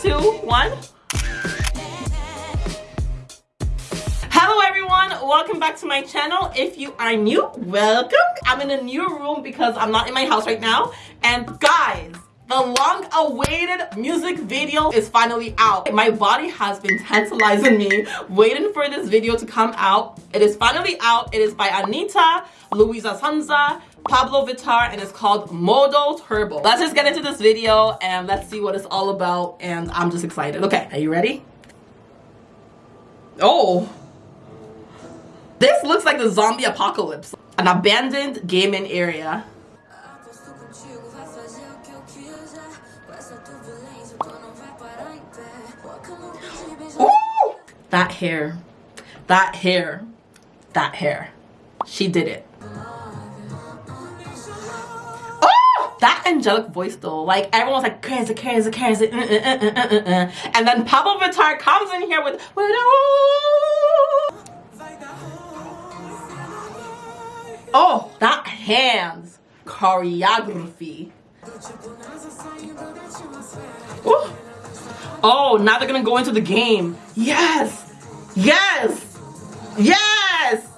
two, one. Hello everyone, welcome back to my channel. If you are new, welcome. I'm in a new room because I'm not in my house right now. And guys, the long-awaited music video is finally out. My body has been tantalizing me, waiting for this video to come out. It is finally out. It is by Anitta, Luisa Sonza, Pabllo Vittar, and it's called Modo Turbo. Let's just get into this video and let's see what it's all about. And I'm just excited. Okay, are you ready? Oh. This looks like the zombie apocalypse. An abandoned gaming area. That hair. That hair. That hair. She did it. Oh! That angelic voice though, like everyone's like crazy, crazy, crazy, uh, uh, uh, and then Pabllo Vittar comes in here with Oh, that hands choreography. Ooh. Oh, now they're gonna go into the game. Yes! Yes! Yes!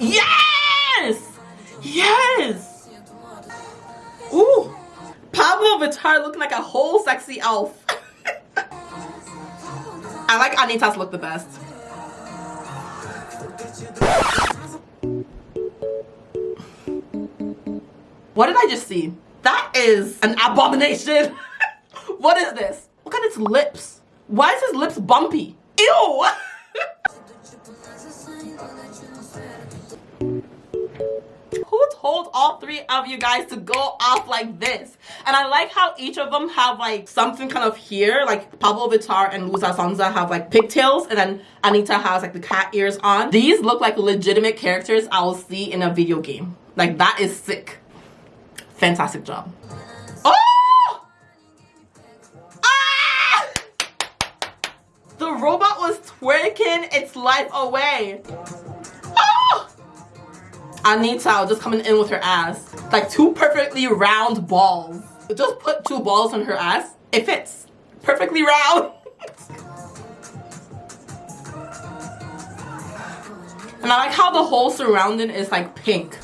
Yes! Yes! Ooh! Pabllo Vittar looking like a whole sexy elf. I like Anitta's look the best. What did I just see? That is an abomination. what is this? Look at its lips. Why is his lips bumpy? Ew! Who told all three of you guys to go off like this? And I like how each of them have like something kind of here. Like Pabllo Vittar and Luisa Sonza have like pigtails and then Anitta has like the cat ears on. These look like legitimate characters I will see in a video game. Like that is sick. Fantastic job. Oh! Ah! The robot was twerking its life away. Oh! Anitta just coming in with her ass. Like two perfectly round balls. Just put two balls on her ass. It fits. Perfectly round. and I like how the whole surrounding is like pink.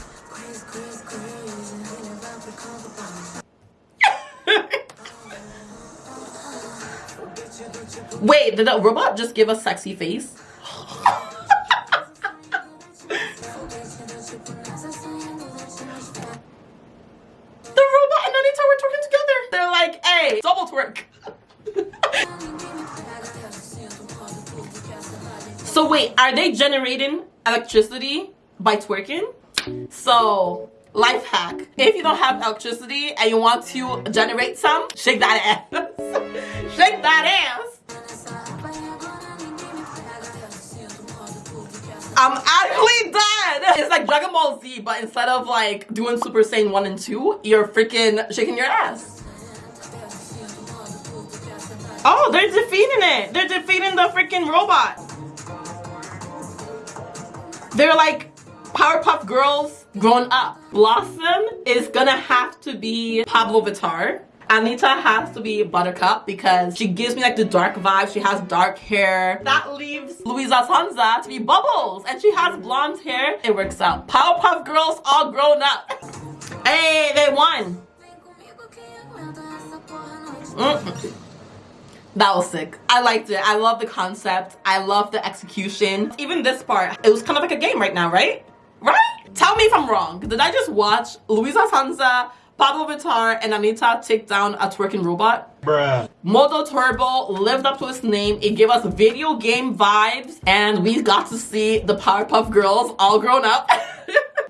Wait, did the robot just give a sexy face? the robot and Anitta were twerking together. They're like, hey, double twerk. so wait, are they generating electricity by twerking? So life hack if you don't have electricity and you want to generate some shake that ass shake that ass I'm actually dead. It's like Dragon Ball Z, but instead of like doing Super Saiyan 1 and 2, you're freaking shaking your ass. Oh, they're defeating it. They're defeating the freaking robot. They're like Powerpuff Girls grown up. Blossom is gonna have to be Pabllo Vittar. Anitta has to be Buttercup because she gives me like the dark vibe. She has dark hair. That leaves Luisa Sonza to be Bubbles and she has blonde hair. It works out. Powerpuff Girls all grown up. Hey, they won. Mm. That was sick. I liked it. I love the concept. I love the execution. Even this part, it was kind of like a game right now, right? Right? Tell me if I'm wrong. Did I just watch Luisa Sonza Pabllo Vittar and Anitta take down a twerking robot. Bruh. Modo Turbo lived up to its name. It gave us video game vibes and we got to see the Powerpuff Girls all grown up.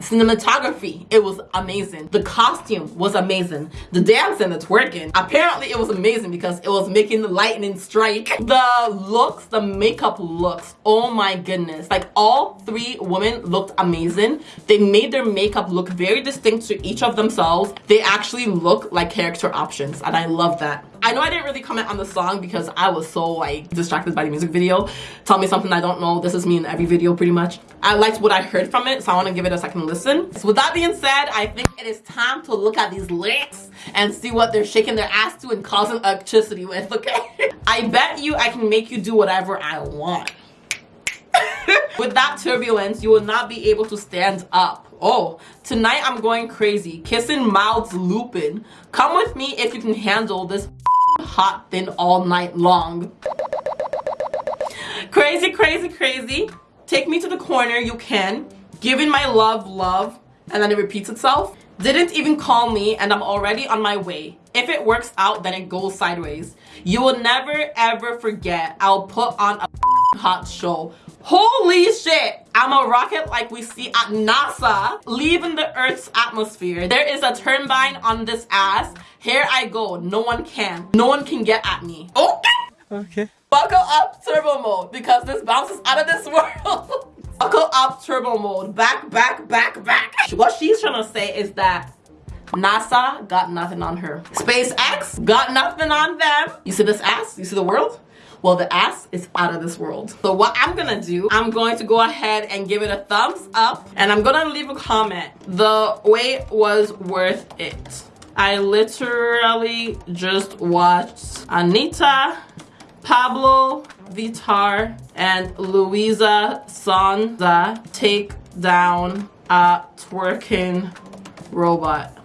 Cinematography, it was amazing. The costume was amazing. The dance and the twerking, apparently it was amazing because it was making the lightning strike. The looks, the makeup looks, oh my goodness. Like all three women looked amazing. They made their makeup look very distinct to each of themselves. They actually look like character options and I love that. I know I didn't really comment on the song because I was so like distracted by the music video. Tell me something I don't know. This is me in every video pretty much. I liked what I heard from it so I want to give it a second listen. So with that being said, I think it is time to look at these lyrics and see what they're shaking their ass to and causing electricity with, okay? I bet you I can make you do whatever I want. with that turbulence, you will not be able to stand up. Oh, tonight I'm going crazy. Kissing mouths looping. Come with me if you can handle this hot thing all night long. Crazy, crazy, crazy. Take me to the corner, you can. Giving my love, love. And then it repeats itself. Didn't even call me and I'm already on my way. If it works out, then it goes sideways. You will never ever forget. I'll put on a hot show. Holy shit! I'm a rocket like we see at NASA, leaving the Earth's atmosphere. There is a turbine on this ass. Here I go. No one can. No one can get at me. Okay. Okay. Buckle up turbo mode because this bounces out of this world. Buckle up turbo mode. Back, back, back, back. What she's trying to say is that NASA got nothing on her. SpaceX got nothing on them. You see this ass? You see the world? well the ass is out of this world so what i'm gonna do i'm going to go ahead and give it a thumbs up and i'm gonna leave a comment the wait was worth it i literally just watched anitta pabllo Vittar, and luisa sonza take down a twerking robot.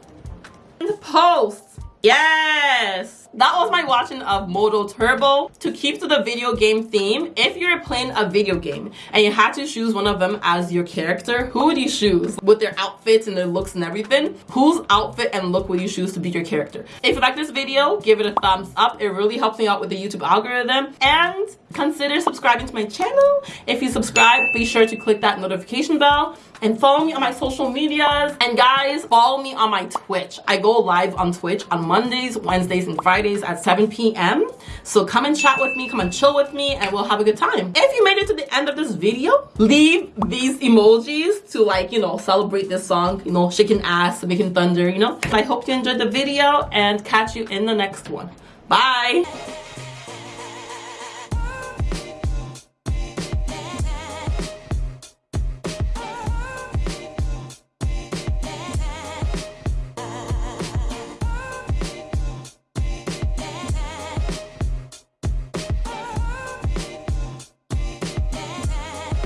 Post. Yes that was my watching of Modo Turbo. To keep to the video game theme, if you're playing a video game and you had to choose one of them as your character, who would you choose? With their outfits and their looks and everything, whose outfit and look would you choose to be your character? If you like this video, give it a thumbs up. It really helps me out with the YouTube algorithm. And consider subscribing to my channel. If you subscribe, be sure to click that notification bell and follow me on my social medias. And guys, follow me on my Twitch. I go live on Twitch on Mondays, Wednesdays, and Fridays Fridays at 7 p.m. So come and chat with me, come and chill with me, and we'll have a good time. If you made it to the end of this video, leave these emojis to like, you know, celebrate this song, you know, shaking ass, making thunder, you know. I hope you enjoyed the video and catch you in the next one. Bye!